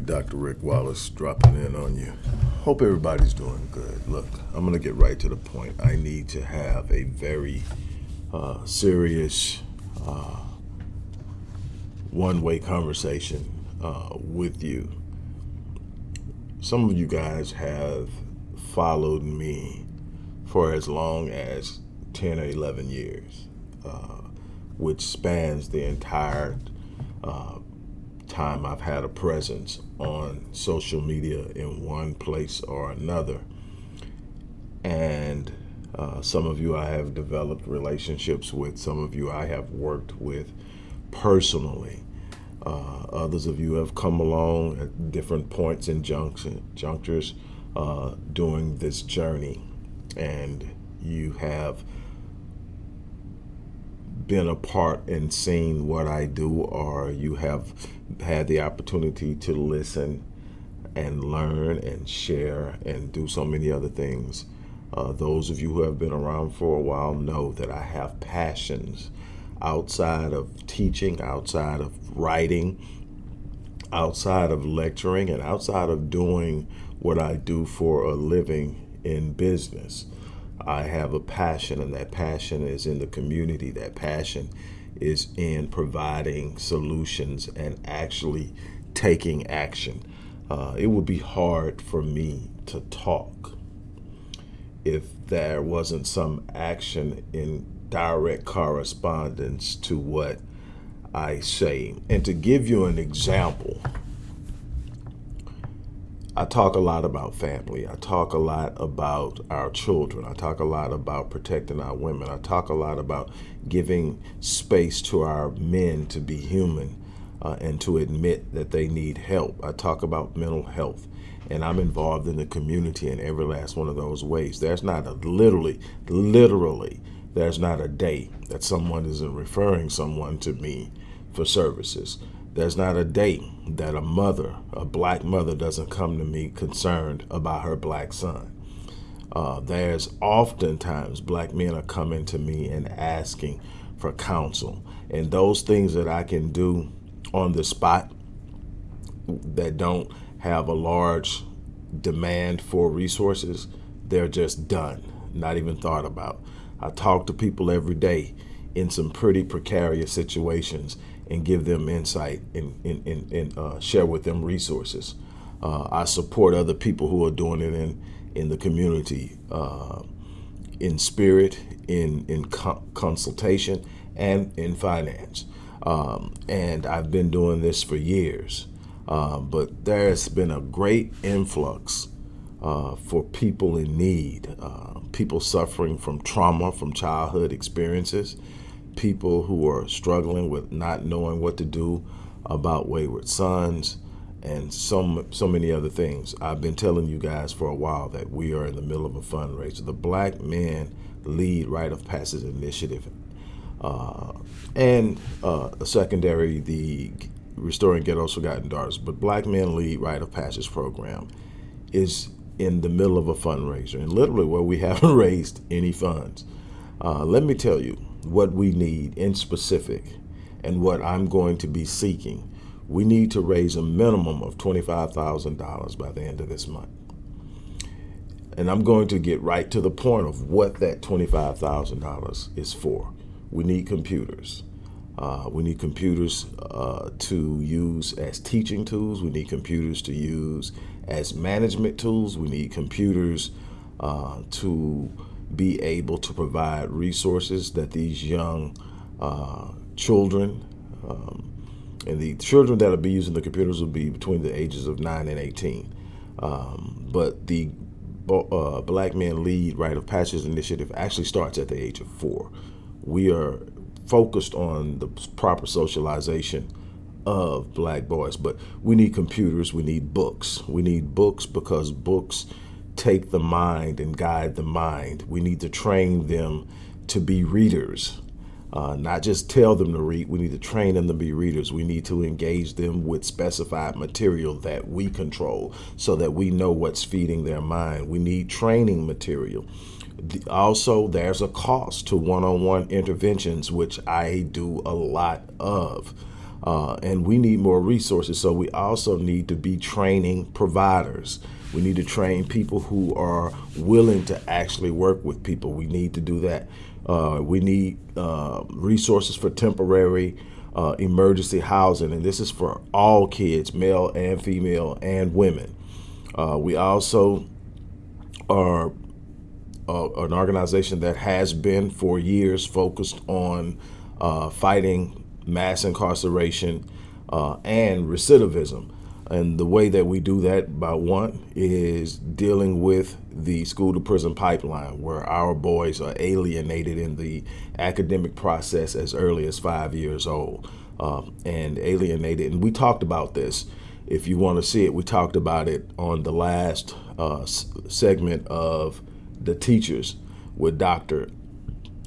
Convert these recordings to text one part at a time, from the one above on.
Dr. Rick Wallace dropping in on you. Hope everybody's doing good. Look, I'm going to get right to the point. I need to have a very uh, serious uh, one-way conversation uh, with you. Some of you guys have followed me for as long as 10 or 11 years, uh, which spans the entire uh, time I've had a presence on social media in one place or another. And uh, some of you I have developed relationships with, some of you I have worked with personally. Uh, others of you have come along at different points and junction, junctures uh, during this journey, and you have been a part and seen what I do, or you have had the opportunity to listen and learn and share and do so many other things. Uh, those of you who have been around for a while know that I have passions outside of teaching, outside of writing, outside of lecturing, and outside of doing what I do for a living in business. I have a passion, and that passion is in the community. That passion is in providing solutions and actually taking action. Uh, it would be hard for me to talk if there wasn't some action in direct correspondence to what I say. And to give you an example, I talk a lot about family. I talk a lot about our children. I talk a lot about protecting our women. I talk a lot about giving space to our men to be human uh, and to admit that they need help. I talk about mental health and I'm involved in the community in every last one of those ways. There's not a literally, literally there's not a day that someone isn't referring someone to me for services. There's not a day that a mother, a black mother, doesn't come to me concerned about her black son. Uh, there's oftentimes black men are coming to me and asking for counsel. And those things that I can do on the spot that don't have a large demand for resources, they're just done, not even thought about. I talk to people every day in some pretty precarious situations and give them insight and, and, and, and uh, share with them resources. Uh, I support other people who are doing it in, in the community, uh, in spirit, in, in co consultation, and in finance. Um, and I've been doing this for years. Uh, but there's been a great influx uh, for people in need, uh, people suffering from trauma from childhood experiences, people who are struggling with not knowing what to do about wayward sons, and so, so many other things. I've been telling you guys for a while that we are in the middle of a fundraiser. The Black Men Lead Rite of Passage Initiative uh, and uh, a secondary, the Restoring Ghetto's Forgotten Daughters. But Black Men Lead Rite of Passage program is in the middle of a fundraiser, and literally where we haven't raised any funds. Uh, let me tell you what we need in specific and what I'm going to be seeking. We need to raise a minimum of $25,000 by the end of this month. And I'm going to get right to the point of what that $25,000 is for. We need computers. Uh, we need computers uh, to use as teaching tools. We need computers to use as management tools. We need computers uh, to be able to provide resources that these young uh, children um, and the children that will be using the computers will be between the ages of 9 and 18. Um, but the uh, Black Men Lead Rite of Passage Initiative actually starts at the age of four. We are focused on the proper socialization of black boys. But we need computers, we need books. We need books because books take the mind and guide the mind. We need to train them to be readers. Uh, not just tell them to read, we need to train them to be readers. We need to engage them with specified material that we control so that we know what's feeding their mind. We need training material. Also, there's a cost to one on one interventions, which I do a lot of. Uh, and we need more resources. So we also need to be training providers. We need to train people who are willing to actually work with people. We need to do that. Uh, we need uh, resources for temporary uh, emergency housing, and this is for all kids, male and female, and women. Uh, we also are uh, an organization that has been for years focused on uh, fighting mass incarceration and recidivism. And the way that we do that, by one, is dealing with the school to prison pipeline, where our boys are alienated in the academic process as early as five years old um, and alienated. And we talked about this. If you want to see it, we talked about it on the last uh, segment of the teachers with Dr.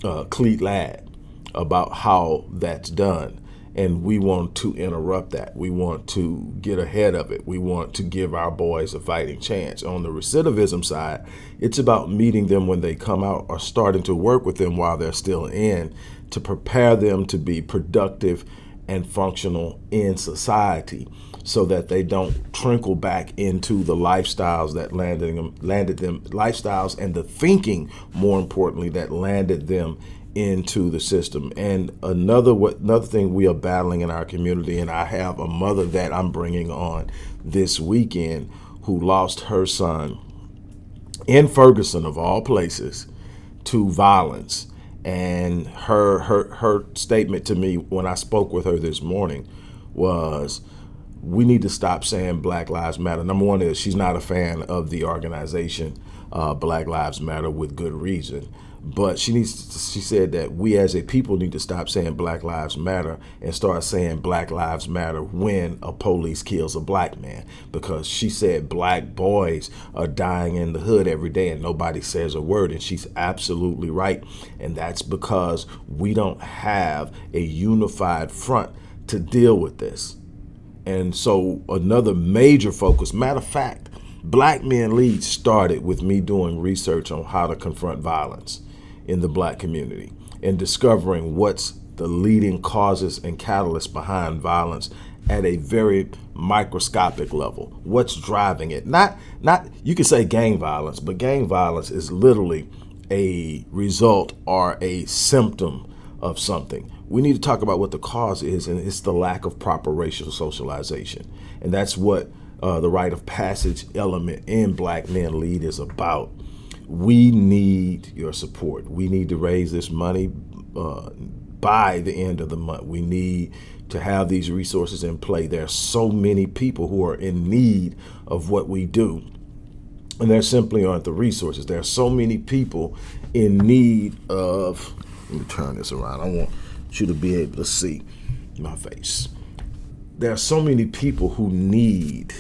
Uh, Cleet Ladd about how that's done and we want to interrupt that. We want to get ahead of it. We want to give our boys a fighting chance. On the recidivism side, it's about meeting them when they come out or starting to work with them while they're still in to prepare them to be productive and functional in society so that they don't trickle back into the lifestyles that landed them landed them lifestyles and the thinking more importantly that landed them into the system. And another what another thing we are battling in our community, and I have a mother that I'm bringing on this weekend who lost her son in Ferguson of all places to violence. And her her her statement to me when I spoke with her this morning was we need to stop saying Black Lives Matter. Number one is she's not a fan of the organization uh, Black Lives Matter with good reason. But she needs. To, she said that we as a people need to stop saying Black Lives Matter and start saying Black Lives Matter when a police kills a black man. Because she said black boys are dying in the hood every day and nobody says a word. And she's absolutely right. And that's because we don't have a unified front to deal with this. And so another major focus, matter of fact, Black Men Lead started with me doing research on how to confront violence in the black community and discovering what's the leading causes and catalysts behind violence at a very microscopic level. What's driving it? Not not you can say gang violence, but gang violence is literally a result or a symptom of something. We need to talk about what the cause is, and it's the lack of proper racial socialization. And that's what uh, the rite of passage element in Black Men Lead is about we need your support. We need to raise this money uh, by the end of the month. We need to have these resources in play. There are so many people who are in need of what we do. And there simply aren't the resources. There are so many people in need of, let me turn this around. I want you to be able to see my face. There are so many people who need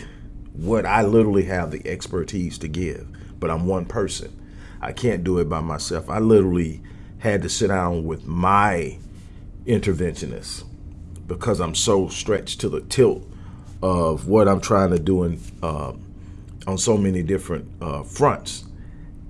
what I literally have the expertise to give, but I'm one person. I can't do it by myself. I literally had to sit down with my interventionist because I'm so stretched to the tilt of what I'm trying to do in, uh, on so many different uh, fronts.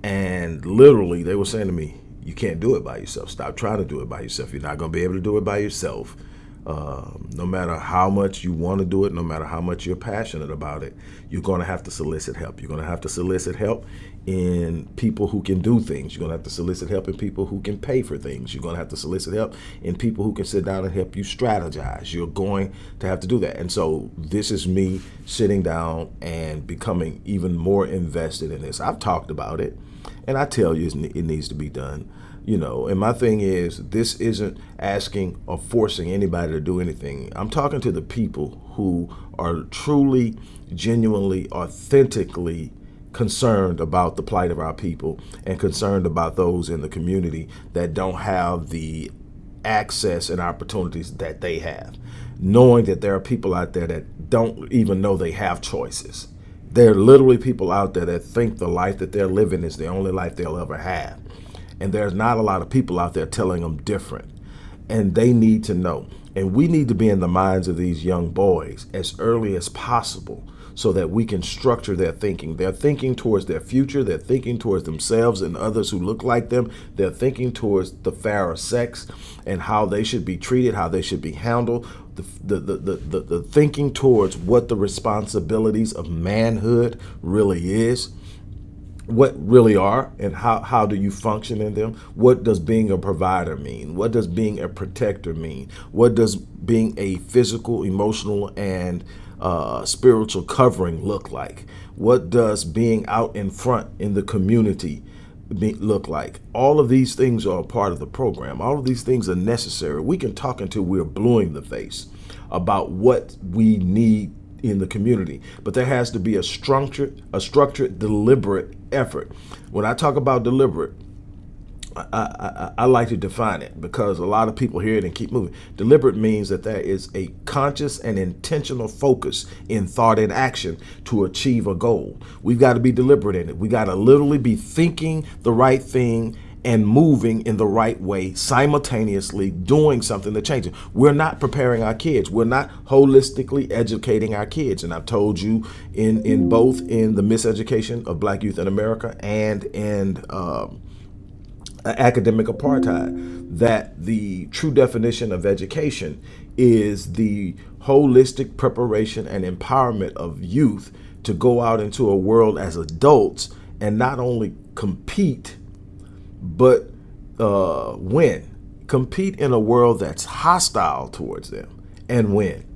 And literally, they were saying to me, You can't do it by yourself. Stop trying to do it by yourself. You're not going to be able to do it by yourself. Um, no matter how much you want to do it, no matter how much you're passionate about it, you're going to have to solicit help. You're going to have to solicit help in people who can do things. You're going to have to solicit help in people who can pay for things. You're going to have to solicit help in people who can sit down and help you strategize. You're going to have to do that. And so this is me sitting down and becoming even more invested in this. I've talked about it, and I tell you it needs to be done you know and my thing is this isn't asking or forcing anybody to do anything i'm talking to the people who are truly genuinely authentically concerned about the plight of our people and concerned about those in the community that don't have the access and opportunities that they have knowing that there are people out there that don't even know they have choices there are literally people out there that think the life that they're living is the only life they'll ever have And there's not a lot of people out there telling them different. And they need to know. And we need to be in the minds of these young boys as early as possible so that we can structure their thinking. They're thinking towards their future. They're thinking towards themselves and others who look like them. They're thinking towards the fairer sex and how they should be treated, how they should be handled. The, the, the, the, the thinking towards what the responsibilities of manhood really is what really are and how, how do you function in them? What does being a provider mean? What does being a protector mean? What does being a physical, emotional, and uh, spiritual covering look like? What does being out in front in the community be, look like? All of these things are part of the program. All of these things are necessary. We can talk until we're blue in the face about what we need in the community, but there has to be a structured, a structured, deliberate effort. When I talk about deliberate, I, I, I, like to define it because a lot of people hear it and keep moving. Deliberate means that there is a conscious and intentional focus in thought and action to achieve a goal. We've got to be deliberate in it. We got to literally be thinking the right thing and moving in the right way, simultaneously doing something to change it. We're not preparing our kids. We're not holistically educating our kids. And I've told you in, in both in the miseducation of black youth in America and in um, academic apartheid that the true definition of education is the holistic preparation and empowerment of youth to go out into a world as adults and not only compete but uh, win. Compete in a world that's hostile towards them and win.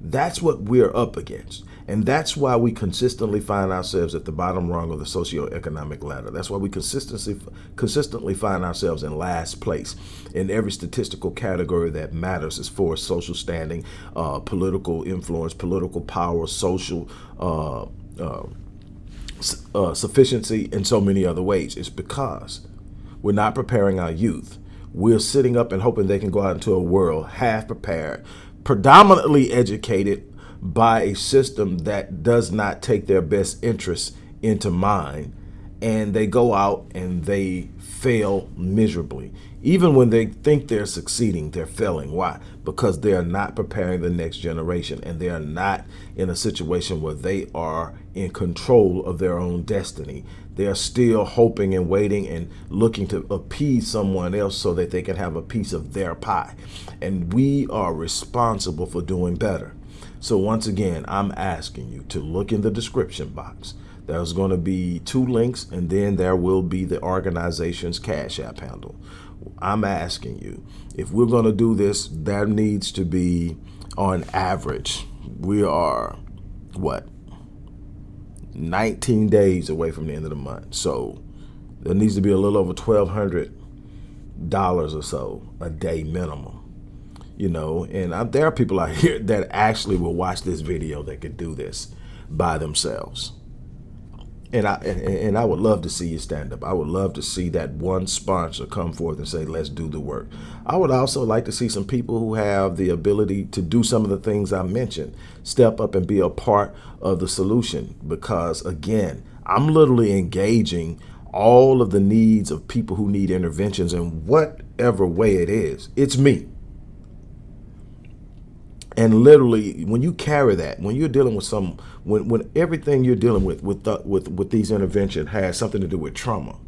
That's what we're up against. And that's why we consistently find ourselves at the bottom rung of the socioeconomic ladder. That's why we consistently consistently find ourselves in last place in every statistical category that matters as far as social standing, uh, political influence, political power, social uh, uh, uh sufficiency, and so many other ways. It's because we're not preparing our youth. We're sitting up and hoping they can go out into a world half prepared, predominantly educated by a system that does not take their best interests into mind. And they go out and they fail miserably. Even when they think they're succeeding, they're failing. Why? Because they are not preparing the next generation and they are not in a situation where they are in control of their own destiny. They are still hoping and waiting and looking to appease someone else so that they can have a piece of their pie. And we are responsible for doing better. So once again, I'm asking you to look in the description box. There's going to be two links and then there will be the organization's Cash App handle. I'm asking you, if we're going to do this, that needs to be on average. We are, what, 19 days away from the end of the month. So there needs to be a little over $1,200 or so a day minimum. You know, and I, there are people out here that actually will watch this video that could do this by themselves and I and, and, I would love to see you stand up. I would love to see that one sponsor come forth and say, "Let's do the work." I would also like to see some people who have the ability to do some of the things I mentioned, step up and be a part of the solution. Because again, I'm literally engaging all of the needs of people who need interventions in whatever way it is. It's me. And literally, when you carry that, when you're dealing with some, when, when everything you're dealing with with, the, with with these interventions has something to do with trauma,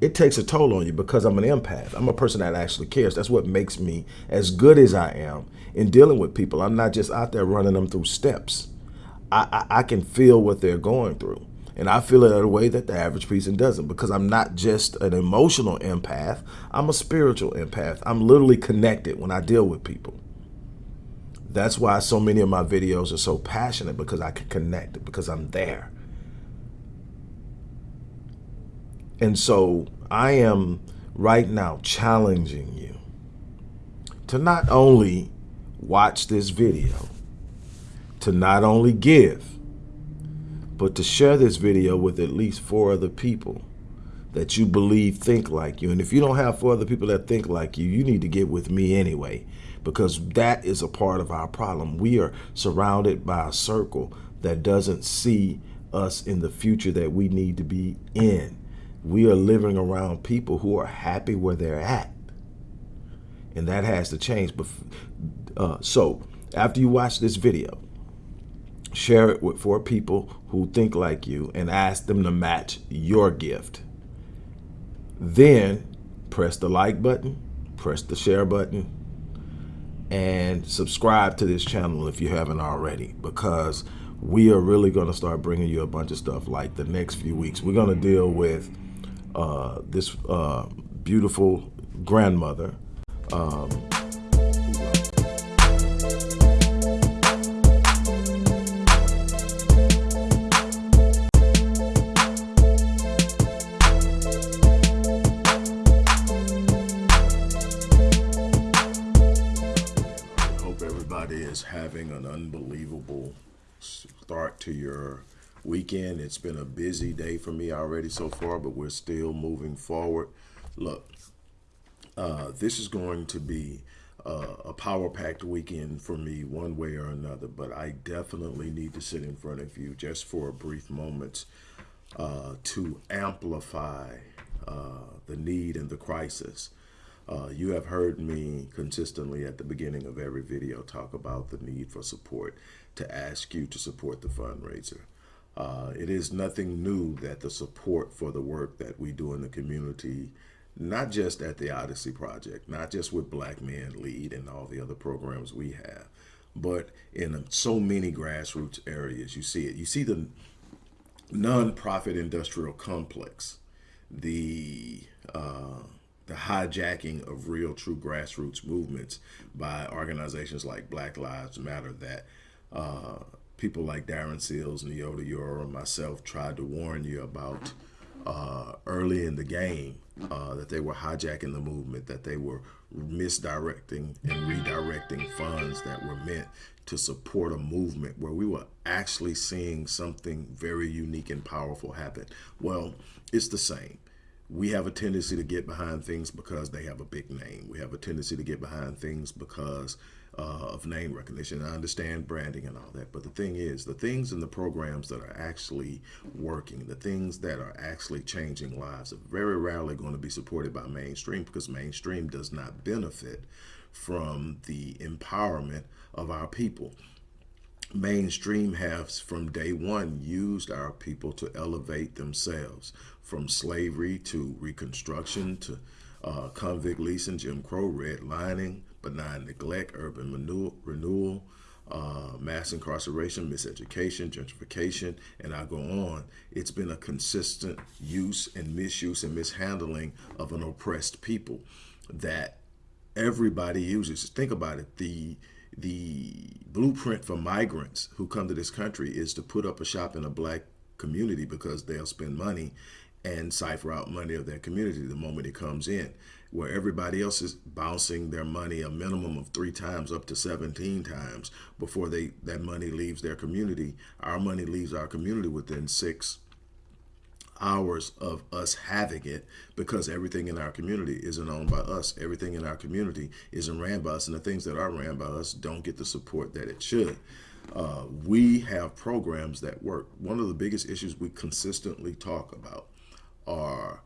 it takes a toll on you because I'm an empath. I'm a person that actually cares. That's what makes me as good as I am in dealing with people. I'm not just out there running them through steps. I, I, I can feel what they're going through. And I feel it in a way that the average person doesn't because I'm not just an emotional empath. I'm a spiritual empath. I'm literally connected when I deal with people. That's why so many of my videos are so passionate because I can connect, because I'm there. And so I am right now challenging you to not only watch this video, to not only give, but to share this video with at least four other people that you believe think like you. And if you don't have four other people that think like you, you need to get with me anyway because that is a part of our problem. We are surrounded by a circle that doesn't see us in the future that we need to be in. we are living around people who are happy where they're at. And that has to change. Uh, so after you watch this video, share it with four people who think like you and ask them to match your gift. Then press the like button, press the share button, and subscribe to this channel if you haven't already because we are really going to start bringing you a bunch of stuff like the next few weeks. We're going to deal with uh, this uh, beautiful grandmother. Um, unbelievable start to your weekend. It's been a busy day for me already so far, but we're still moving forward. Look, uh, this is going to be uh, a power-packed weekend for me one way or another, but I definitely need to sit in front of you just for a brief moment uh, to amplify uh, the need and the crisis uh, you have heard me consistently at the beginning of every video talk about the need for support to ask you to support the fundraiser. Uh, it is nothing new that the support for the work that we do in the community, not just at the Odyssey Project, not just with Black Men Lead and all the other programs we have, but in so many grassroots areas, you see it. You see the nonprofit industrial complex, the uh, the hijacking of real true grassroots movements by organizations like Black Lives Matter that uh, people like Darren Seals, Neota Euro, myself tried to warn you about uh, early in the game uh, that they were hijacking the movement, that they were misdirecting and redirecting funds that were meant to support a movement where we were actually seeing something very unique and powerful happen. Well, it's the same we have a tendency to get behind things because they have a big name. We have a tendency to get behind things because uh, of name recognition. I understand branding and all that, but the thing is, the things and the programs that are actually working, the things that are actually changing lives are very rarely going to be supported by mainstream because mainstream does not benefit from the empowerment of our people mainstream has from day one used our people to elevate themselves from slavery to reconstruction to uh, convict leasing, Jim Crow, redlining, benign neglect, urban renewal, renewal uh, mass incarceration, miseducation, gentrification, and I go on. It's been a consistent use and misuse and mishandling of an oppressed people that everybody uses. Think about it. The the blueprint for migrants who come to this country is to put up a shop in a black community because they'll spend money and cipher out money of their community the moment it comes in where everybody else is bouncing their money a minimum of three times up to 17 times before they that money leaves their community our money leaves our community within six hours of us having it because everything in our community isn't owned by us. Everything in our community isn't ran by us. And the things that are ran by us don't get the support that it should. Uh, we have programs that work. One of the biggest issues we consistently talk about are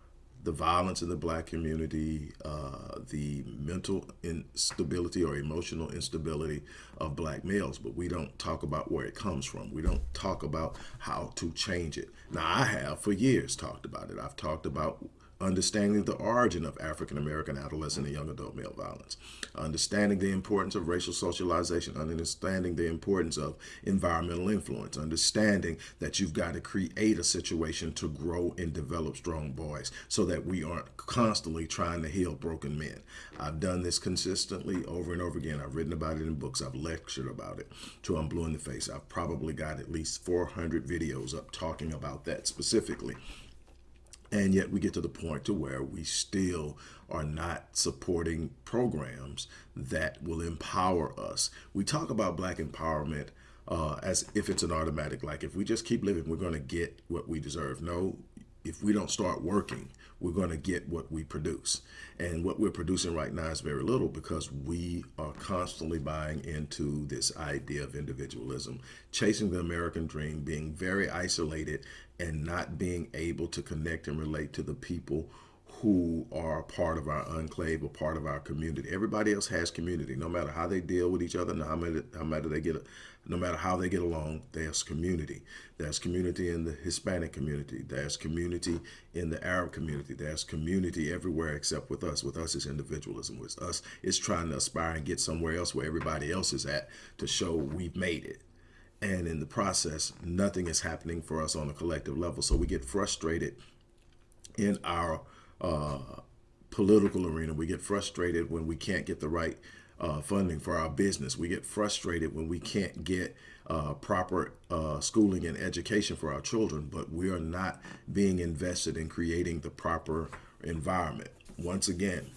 the violence in the black community, uh, the mental instability or emotional instability of black males, but we don't talk about where it comes from. We don't talk about how to change it. Now, I have for years talked about it. I've talked about understanding the origin of African-American adolescent and young adult male violence, understanding the importance of racial socialization, understanding the importance of environmental influence, understanding that you've got to create a situation to grow and develop strong boys so that we aren't constantly trying to heal broken men. I've done this consistently over and over again. I've written about it in books. I've lectured about it to I'm blue in the face. I've probably got at least 400 videos up talking about that specifically. And yet we get to the point to where we still are not supporting programs that will empower us. We talk about black empowerment uh, as if it's an automatic, like if we just keep living, we're going to get what we deserve. No, if we don't start working, we're going to get what we produce. And what we're producing right now is very little because we are constantly buying into this idea of individualism, chasing the American dream, being very isolated and not being able to connect and relate to the people who are part of our enclave or part of our community. Everybody else has community, no matter how they deal with each other, no matter, no matter they get, no matter how they get along. There's community. There's community in the Hispanic community. There's community in the Arab community. There's community everywhere except with us. With us is individualism. With us, it's trying to aspire and get somewhere else where everybody else is at to show we've made it. And in the process, nothing is happening for us on a collective level. So we get frustrated in our uh, political arena. We get frustrated when we can't get the right uh, funding for our business. We get frustrated when we can't get uh, proper uh, schooling and education for our children, but we are not being invested in creating the proper environment. Once again,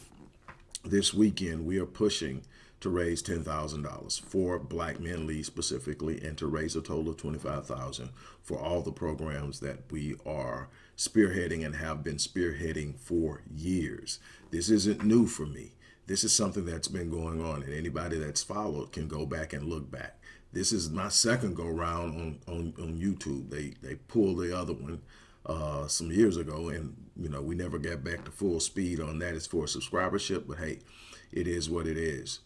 this weekend we are pushing to raise $10,000 for Black Men Lead specifically and to raise a total of 25000 for all the programs that we are spearheading and have been spearheading for years. This isn't new for me. This is something that's been going on and anybody that's followed can go back and look back. This is my second go round on, on, on YouTube. They, they pulled the other one uh, some years ago and you know we never got back to full speed on that as for subscribership but hey it is what it is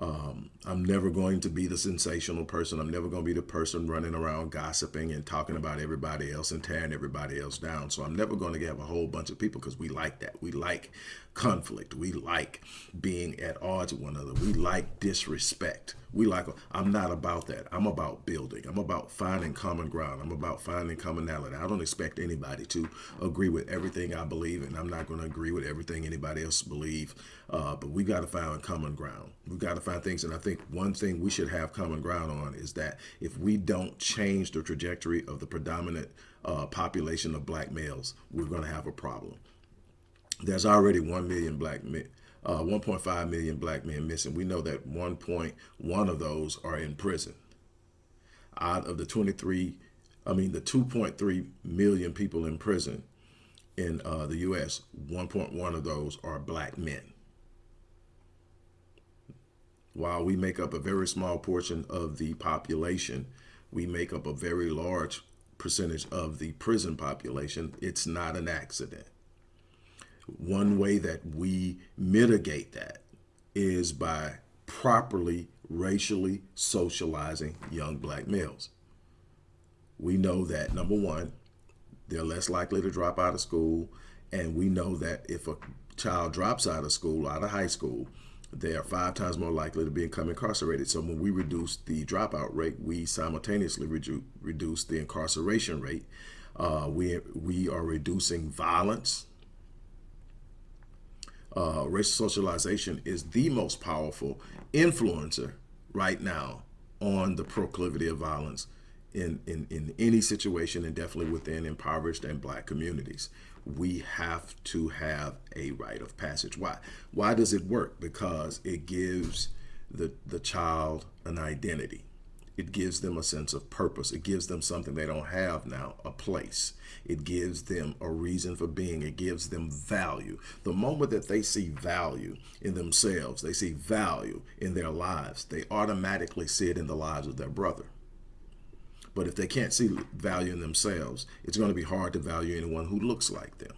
um, I'm never going to be the sensational person. I'm never going to be the person running around gossiping and talking about everybody else and tearing everybody else down. So I'm never going to have a whole bunch of people because we like that. We like conflict. We like being at odds with one another. We like disrespect. We like, I'm not about that. I'm about building. I'm about finding common ground. I'm about finding commonality. I don't expect anybody to agree with everything I believe, and I'm not going to agree with everything anybody else believe. Uh, but we got to find common ground. We've got to find things. And I think one thing we should have common ground on is that if we don't change the trajectory of the predominant uh, population of black males, we're going to have a problem. There's already 1 million black men, uh, 1.5 million black men missing. We know that 1.1 of those are in prison. Out of the 23, I mean, the 2.3 million people in prison in uh, the U.S., 1.1 of those are black men. While we make up a very small portion of the population, we make up a very large percentage of the prison population. It's not an accident. One way that we mitigate that is by properly racially socializing young black males. We know that number one, they're less likely to drop out of school. And we know that if a child drops out of school, out of high school, they are five times more likely to become incarcerated. So when we reduce the dropout rate, we simultaneously redu reduce the incarceration rate. Uh, we, we are reducing violence. Uh, racial socialization is the most powerful influencer right now on the proclivity of violence in, in, in any situation and definitely within impoverished and black communities we have to have a rite of passage. Why? Why does it work? Because it gives the, the child an identity. It gives them a sense of purpose. It gives them something they don't have now, a place. It gives them a reason for being. It gives them value. The moment that they see value in themselves, they see value in their lives, they automatically see it in the lives of their brother. But if they can't see value in themselves, it's going to be hard to value anyone who looks like them.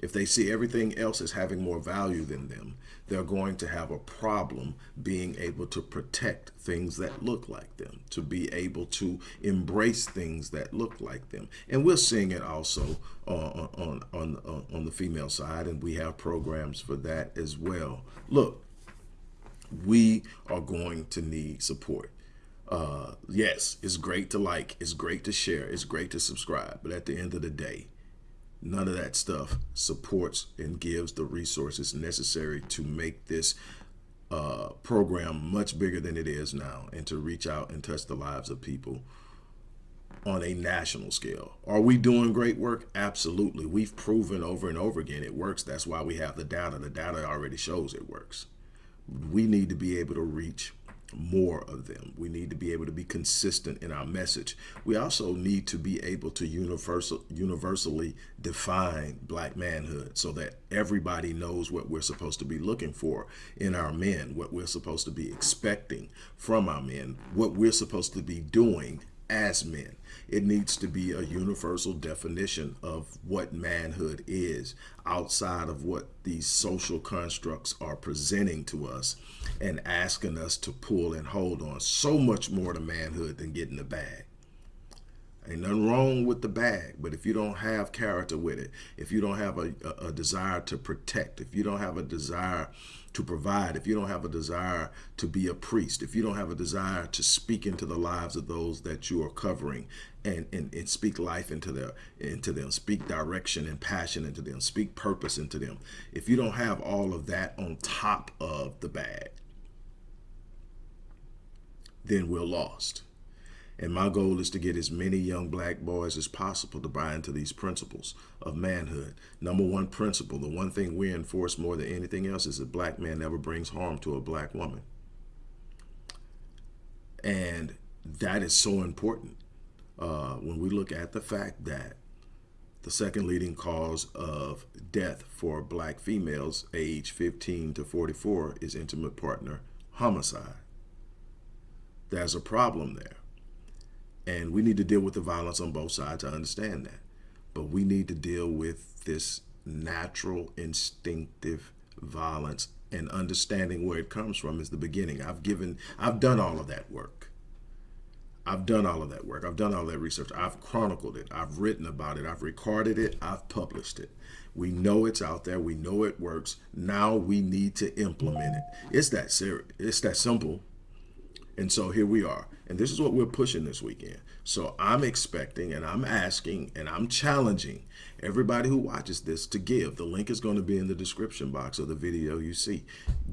If they see everything else as having more value than them, they're going to have a problem being able to protect things that look like them, to be able to embrace things that look like them. And we're seeing it also on, on, on, on the female side, and we have programs for that as well. Look, we are going to need support uh, yes, it's great to like, it's great to share, it's great to subscribe. But at the end of the day, none of that stuff supports and gives the resources necessary to make this uh, program much bigger than it is now and to reach out and touch the lives of people on a national scale. Are we doing great work? Absolutely. We've proven over and over again it works. That's why we have the data. The data already shows it works. We need to be able to reach more of them. We need to be able to be consistent in our message. We also need to be able to universal, universally define black manhood so that everybody knows what we're supposed to be looking for in our men, what we're supposed to be expecting from our men, what we're supposed to be doing as men. It needs to be a universal definition of what manhood is outside of what these social constructs are presenting to us and asking us to pull and hold on. So much more to manhood than getting the bag. Ain't nothing wrong with the bag, but if you don't have character with it, if you don't have a, a, a desire to protect, if you don't have a desire to provide, if you don't have a desire to be a priest, if you don't have a desire to speak into the lives of those that you are covering and, and, and speak life into their into them, speak direction and passion into them, speak purpose into them. If you don't have all of that on top of the bag, then we're lost. And my goal is to get as many young black boys as possible to buy into these principles of manhood. Number one principle, the one thing we enforce more than anything else is that black man never brings harm to a black woman. And that is so important uh, when we look at the fact that the second leading cause of death for black females age 15 to 44 is intimate partner homicide. There's a problem there. And we need to deal with the violence on both sides. I understand that. But we need to deal with this natural, instinctive violence and understanding where it comes from is the beginning. I've given, I've done all of that work. I've done all of that work. I've done all that research. I've chronicled it. I've written about it. I've recorded it. I've published it. We know it's out there. We know it works. Now we need to implement it. It's that serious. It's that simple. And so here we are. And this is what we're pushing this weekend. So I'm expecting and I'm asking and I'm challenging everybody who watches this to give. The link is going to be in the description box of the video you see.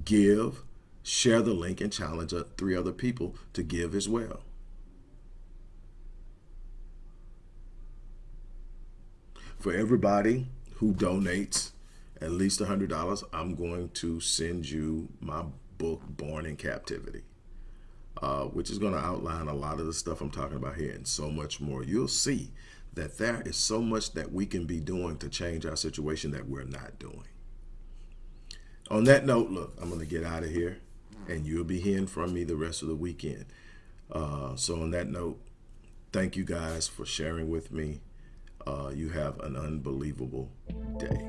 Give, share the link, and challenge uh, three other people to give as well. For everybody who donates at least $100, I'm going to send you my book, Born in Captivity uh, which is going to outline a lot of the stuff I'm talking about here and so much more. You'll see that there is so much that we can be doing to change our situation that we're not doing. On that note, look, I'm going to get out of here and you'll be hearing from me the rest of the weekend. Uh, so on that note, thank you guys for sharing with me. Uh, you have an unbelievable day.